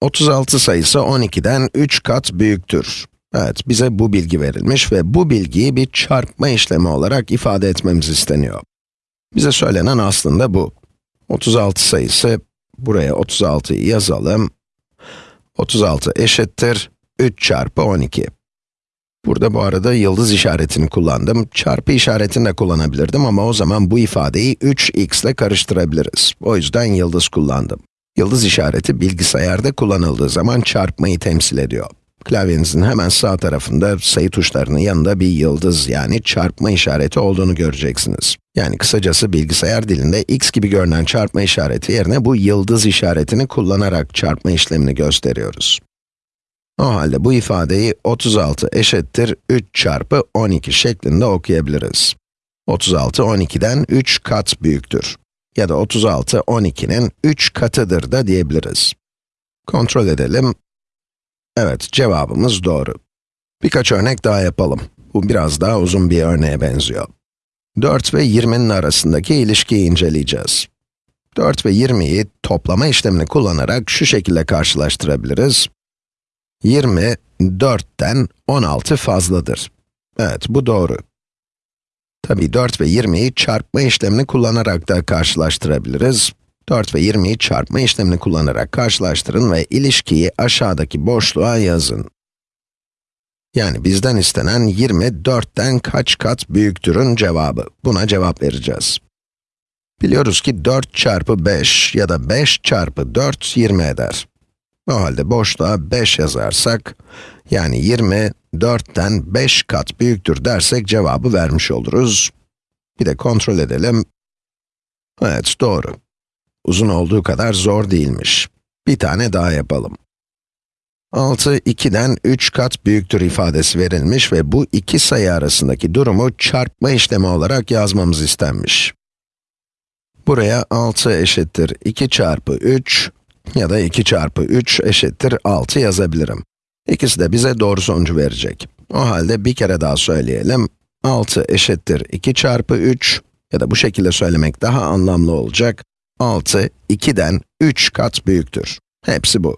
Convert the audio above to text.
36 sayısı 12'den 3 kat büyüktür. Evet, bize bu bilgi verilmiş ve bu bilgiyi bir çarpma işlemi olarak ifade etmemiz isteniyor. Bize söylenen aslında bu. 36 sayısı, buraya 36'yı yazalım. 36 eşittir 3 çarpı 12. Burada bu arada yıldız işaretini kullandım. Çarpı işaretini de kullanabilirdim ama o zaman bu ifadeyi 3x ile karıştırabiliriz. O yüzden yıldız kullandım. Yıldız işareti bilgisayarda kullanıldığı zaman çarpmayı temsil ediyor. Klavyenizin hemen sağ tarafında sayı tuşlarının yanında bir yıldız yani çarpma işareti olduğunu göreceksiniz. Yani kısacası bilgisayar dilinde x gibi görünen çarpma işareti yerine bu yıldız işaretini kullanarak çarpma işlemini gösteriyoruz. O halde bu ifadeyi 36 eşittir 3 çarpı 12 şeklinde okuyabiliriz. 36, 12'den 3 kat büyüktür. Ya da 36, 12'nin 3 katıdır da diyebiliriz. Kontrol edelim. Evet, cevabımız doğru. Birkaç örnek daha yapalım. Bu biraz daha uzun bir örneğe benziyor. 4 ve 20'nin arasındaki ilişkiyi inceleyeceğiz. 4 ve 20'yi toplama işlemini kullanarak şu şekilde karşılaştırabiliriz. 20, 4'ten 16 fazladır. Evet, bu doğru. Tabii 4 ve 20'yi çarpma işlemini kullanarak da karşılaştırabiliriz. 4 ve 20'yi çarpma işlemini kullanarak karşılaştırın ve ilişkiyi aşağıdaki boşluğa yazın. Yani bizden istenen 20, 4'ten kaç kat büyüktürün cevabı. Buna cevap vereceğiz. Biliyoruz ki 4 çarpı 5 ya da 5 çarpı 4, 20 eder. O halde boşluğa 5 yazarsak, yani 20, 4'ten 5 kat büyüktür dersek cevabı vermiş oluruz. Bir de kontrol edelim. Evet, doğru. Uzun olduğu kadar zor değilmiş. Bir tane daha yapalım. 6, 2'den 3 kat büyüktür ifadesi verilmiş ve bu iki sayı arasındaki durumu çarpma işlemi olarak yazmamız istenmiş. Buraya 6 eşittir 2 çarpı 3 ya da 2 çarpı 3 eşittir 6 yazabilirim. İkisi de bize doğru sonucu verecek. O halde bir kere daha söyleyelim. 6 eşittir 2 çarpı 3 ya da bu şekilde söylemek daha anlamlı olacak. 6, 2'den 3 kat büyüktür. Hepsi bu.